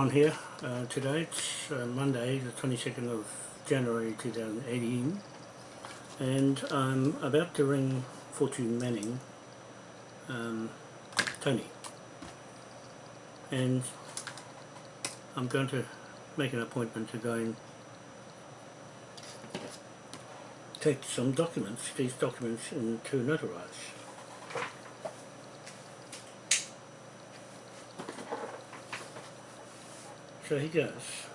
on here uh, today. It's uh, Monday, the 22nd of January 2018, and I'm about to ring Fortune Manning, um, Tony, and I'm going to make an appointment to go and take some documents, these documents, and to notarize. So he goes.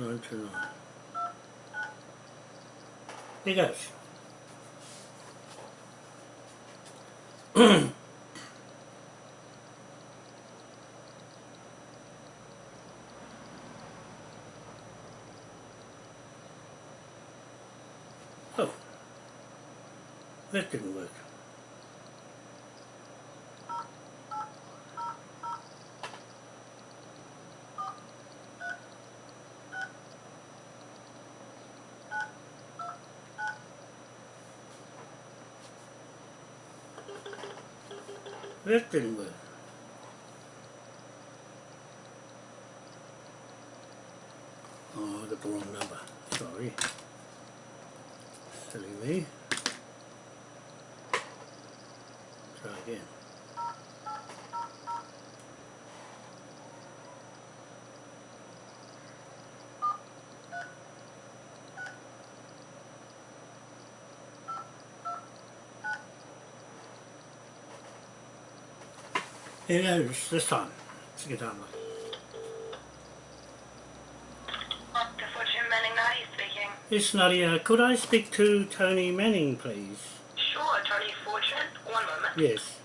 Nine. He goes. oh. That didn't work. That didn't work. Oh, I got the wrong number. Sorry. Silly me. Try again. Here goes, this time. Let's get on with it. Dr. Fortune Manning Nadi speaking. Yes, Nadia, could I speak to Tony Manning, please? Sure, Tony Fortune. One moment. Yes.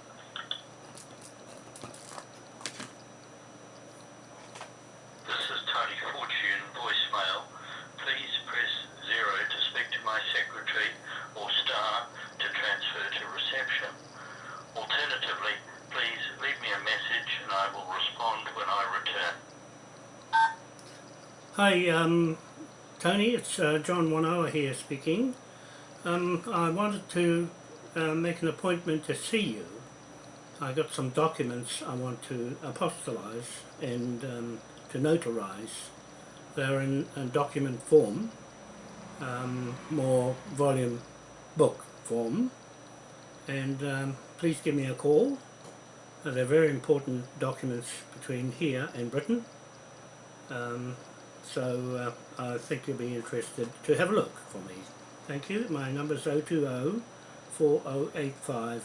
This is Tony Fortune voicemail. Please press zero to speak to my secretary or star to transfer to reception. Alternatively, please leave me a message and I will respond when I return. Hi, um, Tony, it's uh, John Wanoa here speaking. Um, I wanted to uh, make an appointment to see you. I got some documents I want to apostolize and um, to notarize. They're in a document form, um, more volume book form, and um, please give me a call. They're very important documents between here and Britain. So uh, I think you'll be interested to have a look for me. Thank you. My number is 020 4085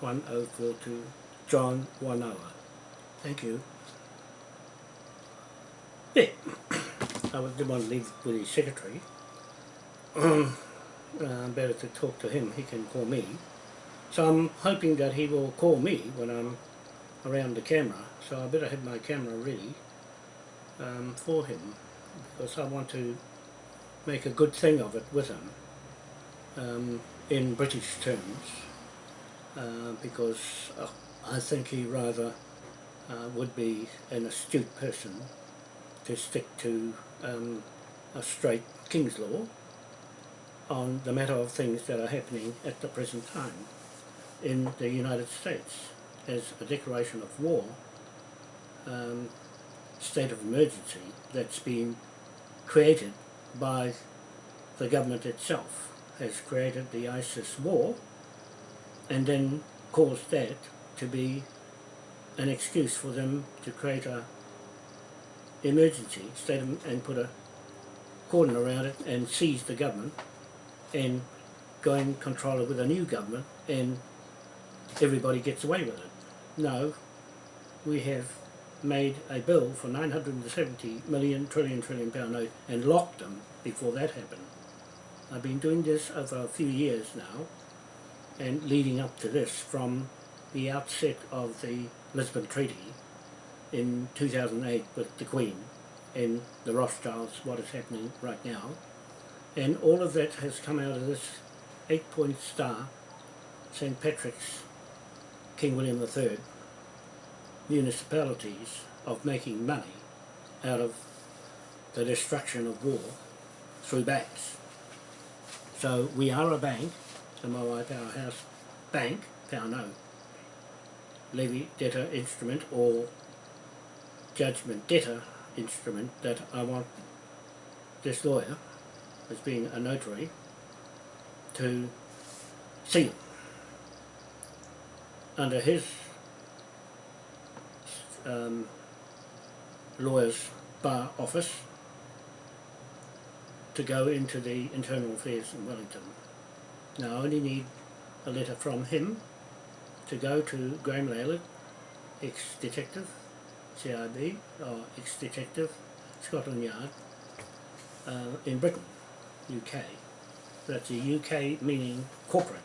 1042 John Wanoa. Thank you. Yeah, I didn't want to leave with his secretary. Um, better to talk to him, he can call me. So I'm hoping that he will call me when I'm around the camera, so I better have my camera ready um, for him because I want to make a good thing of it with him um, in British terms uh, because uh, I think he rather uh, would be an astute person to stick to um, a straight King's law on the matter of things that are happening at the present time in the United States. As a declaration of war um, state of emergency that's been created by the government itself has created the ISIS war and then caused that to be an excuse for them to create a emergency state of, and put a cordon around it and seize the government and go and control it with a new government and everybody gets away with it. No, we have made a bill for 970 million trillion trillion pound note and locked them before that happened. I've been doing this over a few years now and leading up to this from the outset of the Lisbon Treaty in 2008 with the Queen and the Rothschilds, what is happening right now. And all of that has come out of this eight-point star, St. Patrick's, King William III, municipalities of making money out of the destruction of war through banks. So we are a bank, the Moai Powerhouse Bank, Powerno, levy debtor instrument or judgment debtor instrument that I want this lawyer, as being a notary, to seal under his um, lawyer's bar office to go into the internal affairs in Wellington. Now I only need a letter from him to go to Graham Lalett, ex-detective, CIB, or ex-detective, Scotland Yard, uh, in Britain, UK. That's a UK meaning corporate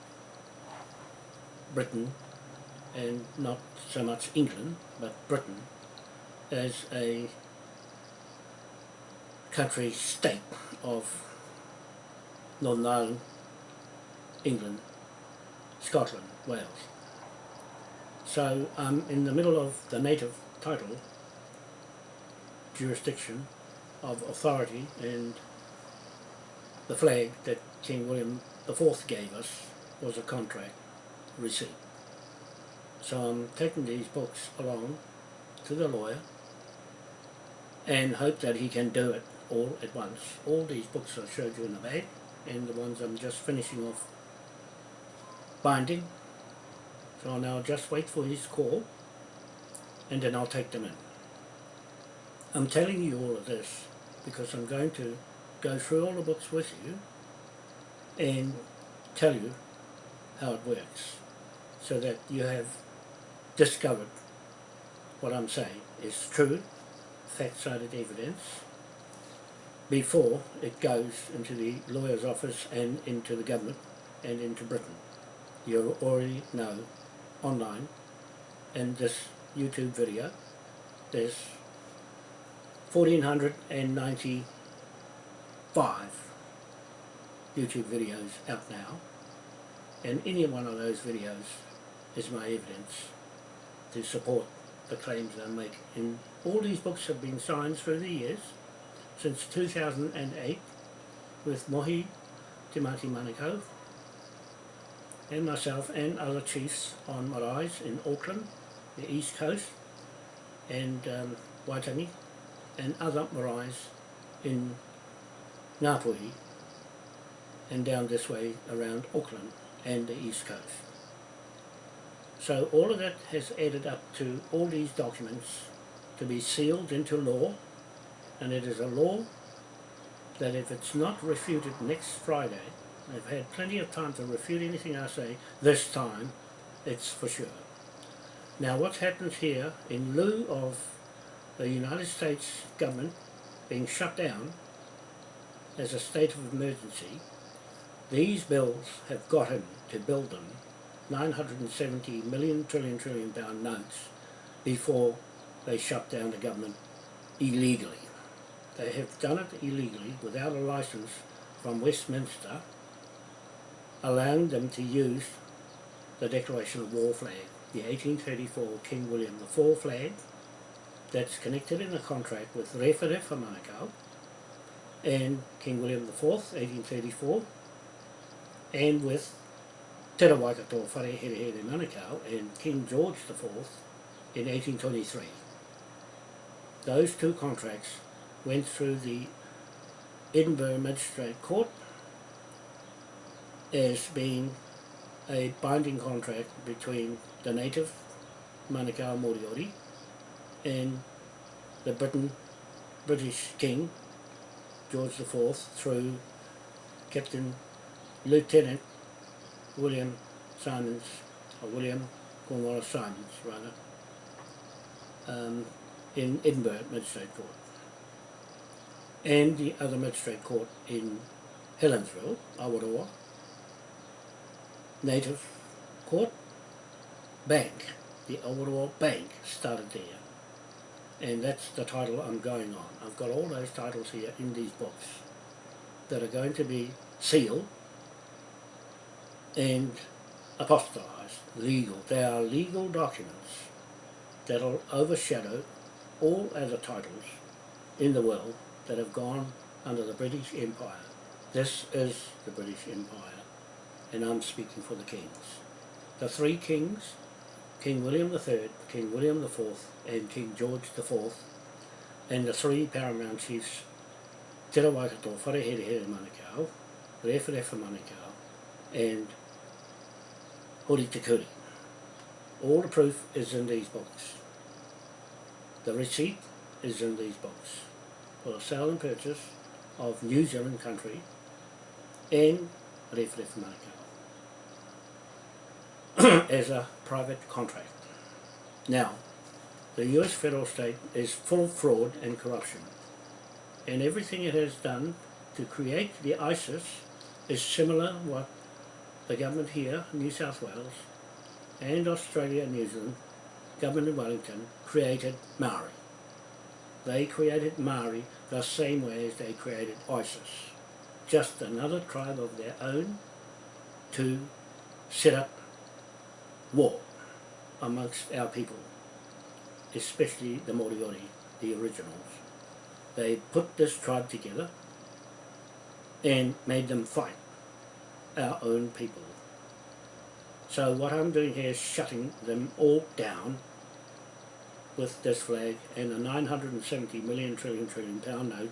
Britain and not so much England, but Britain as a country state of Northern Ireland, England, Scotland, Wales. So I'm in the middle of the native title jurisdiction of authority and the flag that King William IV gave us was a contract receipt. So I'm um, taking these books along to the lawyer and hope that he can do it all at once. All these books I showed you in the bag and the ones I'm just finishing off binding. So I'll now just wait for his call and then I'll take them in. I'm telling you all of this because I'm going to go through all the books with you and tell you how it works so that you have discovered what I'm saying is true, fact-cited evidence before it goes into the lawyer's office and into the government and into Britain. You already know online in this YouTube video there's 1495 YouTube videos out now and any one of those videos is my evidence to support the claims I make. And all these books have been signed through the years since 2008 with Mohi Timati Manukau and myself and other chiefs on maraes in Auckland, the East Coast and um, Waitangi and other maraes in Ngāpuhi and down this way around Auckland and the East Coast. So all of that has added up to all these documents to be sealed into law and it is a law that if it's not refuted next Friday, I've had plenty of time to refute anything I say, this time it's for sure. Now what happens here, in lieu of the United States government being shut down as a state of emergency, these bills have got to build them 970 million trillion trillion pound notes before they shut down the government illegally. They have done it illegally without a license from Westminster allowing them to use the Declaration of War flag, the 1834 King William the IV flag that's connected in a contract with Rewharewha Manukau and King William the IV, 1834 and with Te Waikato Whare Here Here Manukau and King George IV in 1823. Those two contracts went through the Edinburgh Magistrate Court as being a binding contract between the native Manukau Moriori and the Britain, British King George IV through Captain Lieutenant William Simons, or William Cornwallis Simons rather, um, in Edinburgh Magistrate Court. And the other Magistrate Court in Helensville, Awaroa, native Court Bank, the Awaroa Bank, started there. And that's the title I'm going on. I've got all those titles here in these books that are going to be sealed and apostolized, legal. They are legal documents that'll overshadow all other titles in the world that have gone under the British Empire. This is the British Empire, and I'm speaking for the kings. The three kings, King William III, King William IV, and King George IV, and the three paramount chiefs, Te Rawaikato, Wharehere Manukau, Rewharewa Manukau, and Te Kuri. All the proof is in these books. The receipt is in these books for the sale and purchase of New Zealand country and Rewharewa Manukau as a private contract. Now, the US federal state is full of fraud and corruption and everything it has done to create the ISIS is similar what the government here, New South Wales, and Australia and New Zealand, government in Wellington, created Maori. They created Maori the same way as they created ISIS. Just another tribe of their own to set up war amongst our people, especially the Moriori, the originals. They put this tribe together and made them fight our own people. So what I'm doing here is shutting them all down with this flag and a 970 million trillion trillion pound note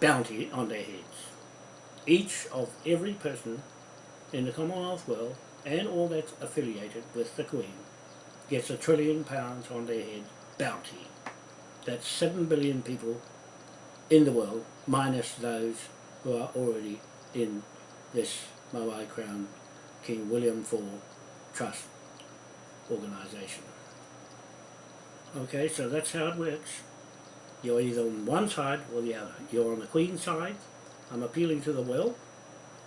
bounty on their heads. Each of every person in the Commonwealth world and all that's affiliated with the Queen gets a trillion pounds on their head bounty. That's 7 billion people in the world minus those who are already in this Moai Crown King William IV Trust organisation. Okay, so that's how it works. You're either on one side or the other. You're on the Queen's side. I'm appealing to the will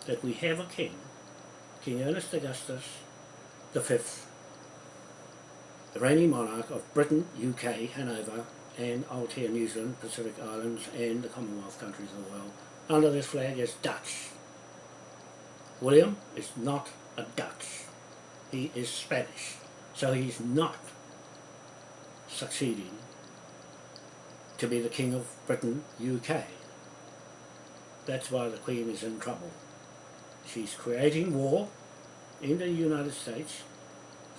that we have a king, King Ernest Augustus V, the reigning monarch of Britain, UK, Hanover, and Aotea, New Zealand, Pacific Islands, and the Commonwealth countries of the world. Under this flag is Dutch. William is not a Dutch. He is Spanish. So he's not succeeding to be the King of Britain, UK. That's why the Queen is in trouble. She's creating war in the United States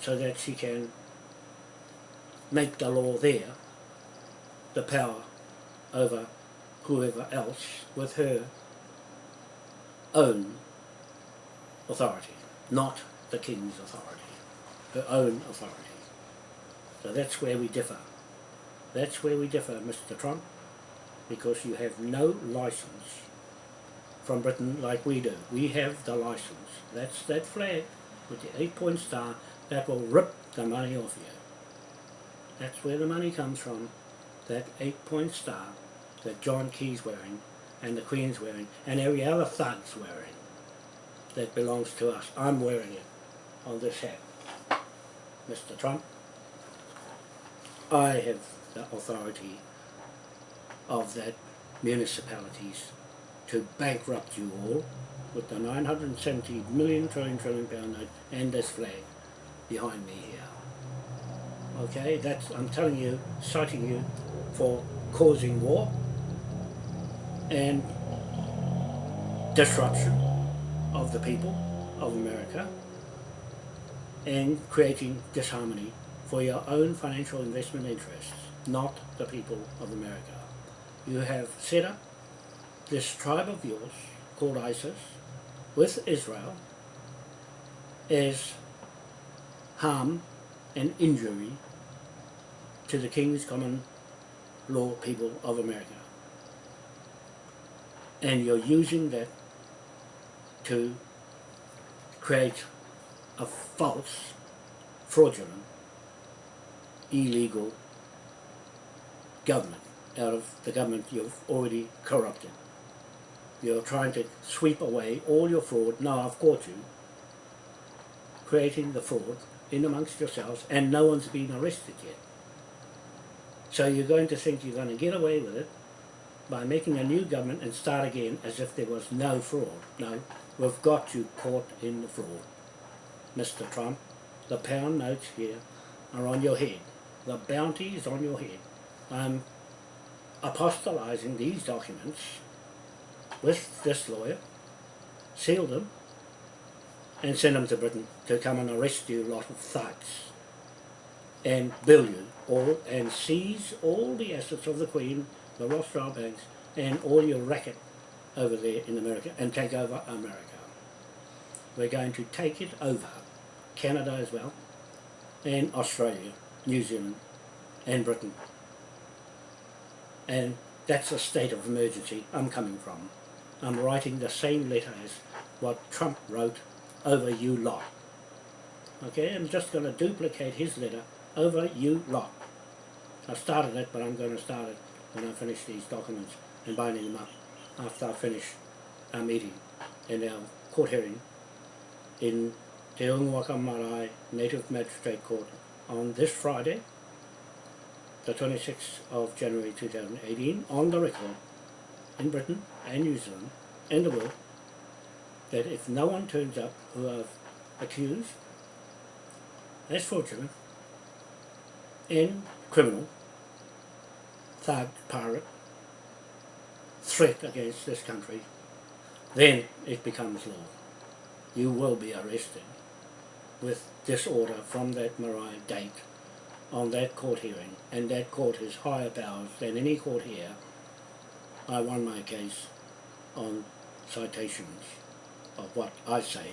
so that she can make the law there, the power over whoever else with her own authority, not the King's authority, her own authority. So that's where we differ. That's where we differ, Mr Trump, because you have no license from Britain like we do. We have the license. That's that flag with the eight-point star that will rip the money off you. That's where the money comes from, that eight-point star that John Key's wearing and the Queen's wearing and every other thug's wearing that belongs to us. I'm wearing it on this hat. Mr. Trump, I have the authority of that municipalities to bankrupt you all with the 970 million trillion trillion pound note and this flag behind me here. Okay, that's, I'm telling you, citing you for causing war and disruption of the people of America and creating disharmony for your own financial investment interests, not the people of America. You have set up this tribe of yours called ISIS with Israel as harm and injury to the King's common law people of America. And you're using that to create a false, fraudulent, illegal government out of the government you've already corrupted. You're trying to sweep away all your fraud. Now I've caught you. creating the fraud in amongst yourselves and no one's been arrested yet. So you're going to think you're going to get away with it by making a new government and start again as if there was no fraud. No, we've got you caught in the fraud. Mr Trump, the pound notes here are on your head. The bounty is on your head. I'm apostolizing these documents with this lawyer, seal them, and send them to Britain to come and arrest you lot of thugs and bill you all and seize all the assets of the Queen, the Rothschild banks and all your racket over there in America and take over America. We're going to take it over, Canada as well, and Australia, New Zealand and Britain. And that's a state of emergency I'm coming from. I'm writing the same letter as what Trump wrote over you lot. Okay, I'm just going to duplicate his letter over you lot. I started it, but I'm going to start it when I finish these documents and binding them up after I finish our meeting and our court hearing in Te Marae Native Magistrate Court on this Friday, the 26th of January 2018, on the record in Britain and New Zealand and the world that if no one turns up who I've accused as fraudulent and criminal, thug, pirate, threat against this country, then it becomes law. You will be arrested with disorder from that marae date on that court hearing, and that court has higher powers than any court here. I won my case on citations of what I say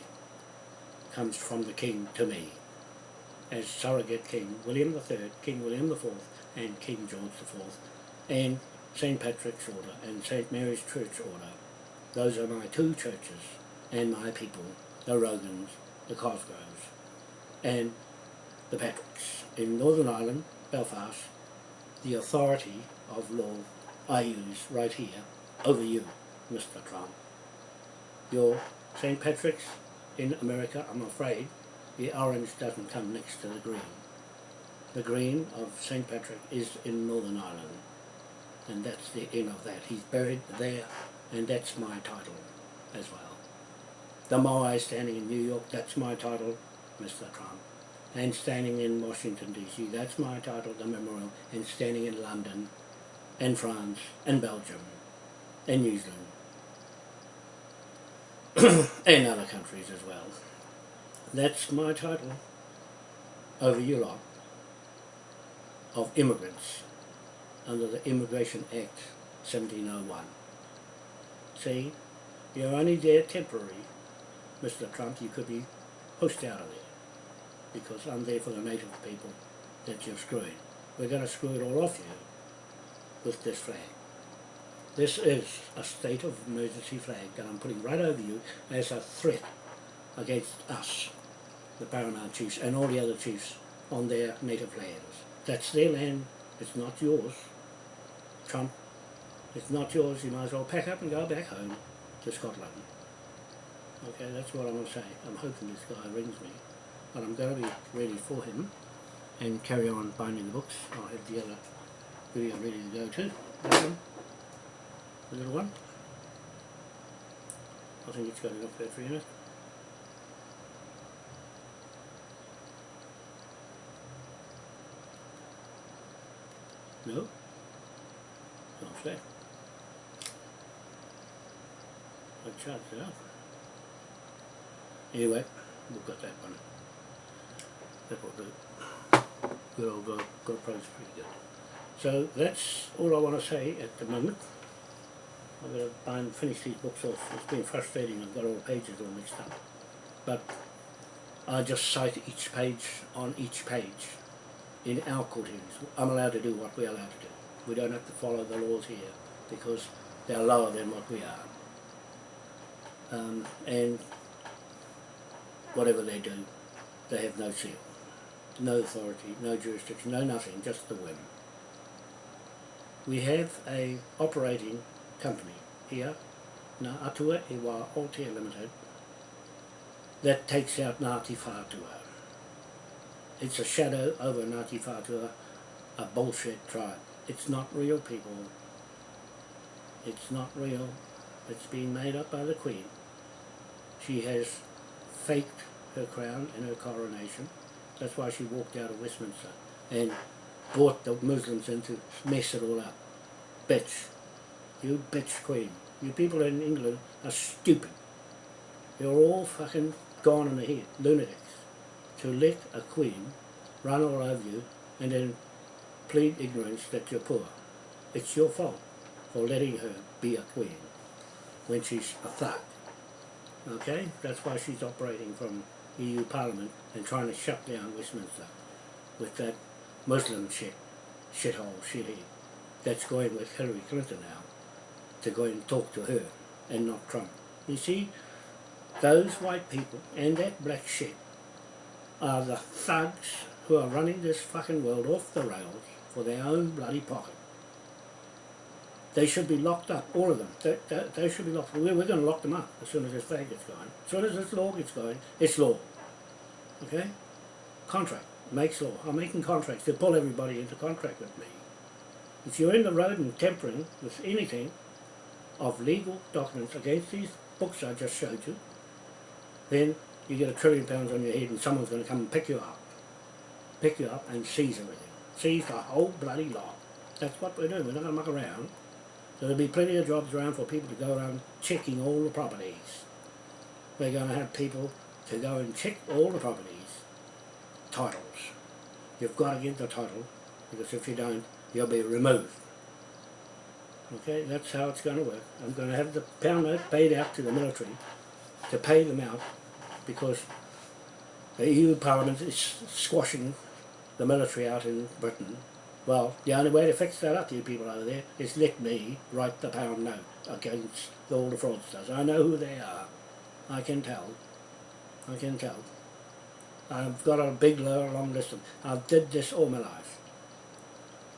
comes from the King to me as surrogate King William III, King William IV and King George IV and St. Patrick's Order and St. Mary's Church Order. Those are my two churches and my people, the Rogans, the Cosgroves and the Patricks. In Northern Ireland, Belfast, the authority of law I use right here over you, Mr. Trump. Your St. Patrick's in America, I'm afraid, the orange doesn't come next to the green. The green of St. Patrick is in Northern Ireland, and that's the end of that. He's buried there, and that's my title as well. The Moai standing in New York, that's my title, Mr. Trump. And standing in Washington DC, that's my title, the memorial, and standing in London, and France, and Belgium, and New Zealand, and other countries as well. That's my title over lot of immigrants under the Immigration Act 1701. See, you're only there temporary, Mr. Trump, you could be pushed out of there because I'm there for the native people that you've screwed. We're going to screw it all off you with this flag. This is a state of emergency flag that I'm putting right over you as a threat against us, the paramount chiefs, and all the other chiefs on their native lands. That's their land, it's not yours. Trump, it's not yours, you might as well pack up and go back home to Scotland. Okay, that's what I'm going to say. I'm hoping this guy rings me, but I'm going to be ready for him and carry on binding the books. I'll have the other video ready to go too. That one. The little one. I think it's got enough battery in it. No? There. I charged it up. Anyway, we've got that one. That will do. Good old Go GoPro's pretty good. So that's all I want to say at the moment. I'm going to bind, finish these books off. It's been frustrating, I've got all the pages all mixed up. But I just cite each page on each page in our court hearings. I'm allowed to do what we're allowed to do. We don't have to follow the laws here because they're lower than what we are. Um, and whatever they do, they have no seal, no authority, no jurisdiction, no nothing, just the whim. We have a operating company here, Ngā Atua Aotea Limited, that takes out Ngāti Whātua. It's a shadow over Ngāti Whātua, a bullshit tribe. It's not real people. It's not real. It's been made up by the Queen. She has faked her crown and her coronation. That's why she walked out of Westminster and brought the Muslims in to mess it all up. Bitch. You bitch queen. You people in England are stupid. You're all fucking gone in the head, lunatics. To let a queen run all over you and then plead ignorance that you're poor. It's your fault for letting her be a queen when she's a thug. Okay? That's why she's operating from EU Parliament and trying to shut down Westminster with that Muslim shit, shithole, shithead that's going with Hillary Clinton now to go and talk to her and not Trump. You see, those white people and that black shit are the thugs who are running this fucking world off the rails for their own bloody pocket. They should be locked up, all of them. They, they, they should be locked up. We're, we're going to lock them up as soon as this flag gets going. As soon as this law gets going, it's law. Okay? Contract makes law. I'm making contracts to pull everybody into contract with me. If you're in the road and tampering with anything of legal documents against these books I just showed you, then you get a trillion pounds on your head and someone's going to come and pick you up. Pick you up and seize everything. Seize the whole bloody lot. That's what we're doing. We're not going to muck around. So there'll be plenty of jobs around for people to go around checking all the properties. We're going to have people to go and check all the properties. Titles. You've got to get the title because if you don't, you'll be removed. Okay, that's how it's going to work. I'm going to have the pound note paid out to the military to pay them out because the EU Parliament is squashing the military out in Britain. Well, the only way to fix that up, you people over there, is let me write the pound note against all the fraudsters. I know who they are. I can tell. I can tell. I've got a big, long list of I did this all my life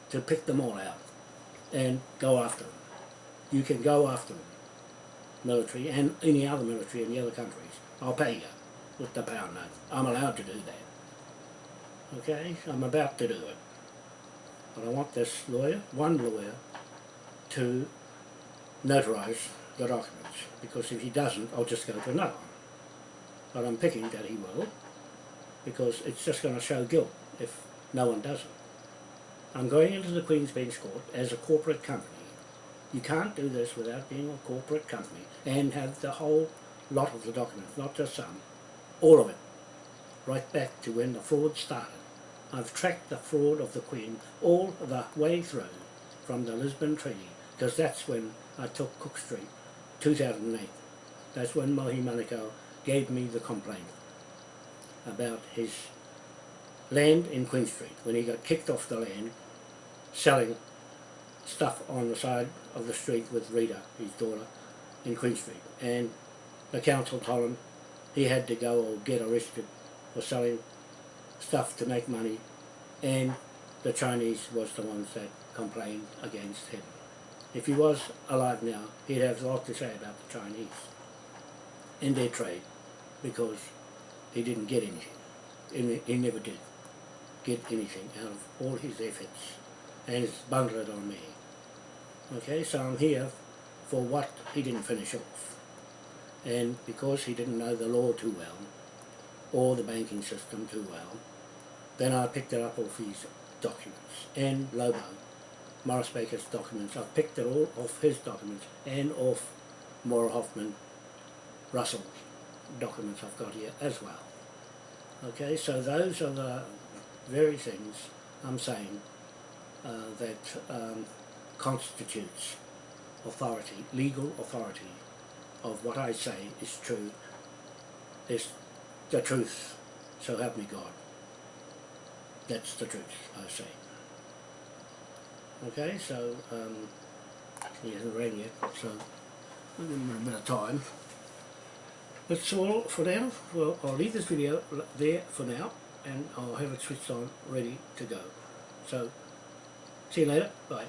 to pick them all out and go after them. You can go after them, military and any other military in the other countries. I'll pay you with the pound note. I'm allowed to do that. Okay, I'm about to do it. But I want this lawyer, one lawyer, to notarize the documents because if he doesn't, I'll just go to another one. But I'm picking that he will because it's just going to show guilt if no one does it. I'm going into the Queen's Bench Court as a corporate company. You can't do this without being a corporate company and have the whole lot of the documents, not just some, all of it, right back to when the fraud started. I've tracked the fraud of the Queen all the way through from the Lisbon Treaty, because that's when I took Cook Street, 2008. That's when Mohi Manukau gave me the complaint about his land in Queen Street, when he got kicked off the land, selling stuff on the side of the street with Rita, his daughter, in Queen Street. And the council told him he had to go or get arrested for selling stuff to make money and the Chinese was the ones that complained against him. If he was alive now, he'd have a lot to say about the Chinese and their trade because he didn't get anything. He never did get anything out of all his efforts and he's bungled it on me. Okay, so I'm here for what he didn't finish off. And because he didn't know the law too well, or the banking system too well, then I picked it up off his documents. And Lobo, Morris Baker's documents, I picked it all off his documents and off Maura Hoffman Russell's documents I've got here as well. Okay, so those are the very things I'm saying uh, that um, constitutes authority, legal authority of what I say is true, is the truth, so help me God. That's the truth, I say. Okay, so um, he hasn't rang yet, so I'll give him a bit of time. That's all for now. Well, I'll leave this video there for now, and I'll have it switched on, ready to go. So, see you later. Bye.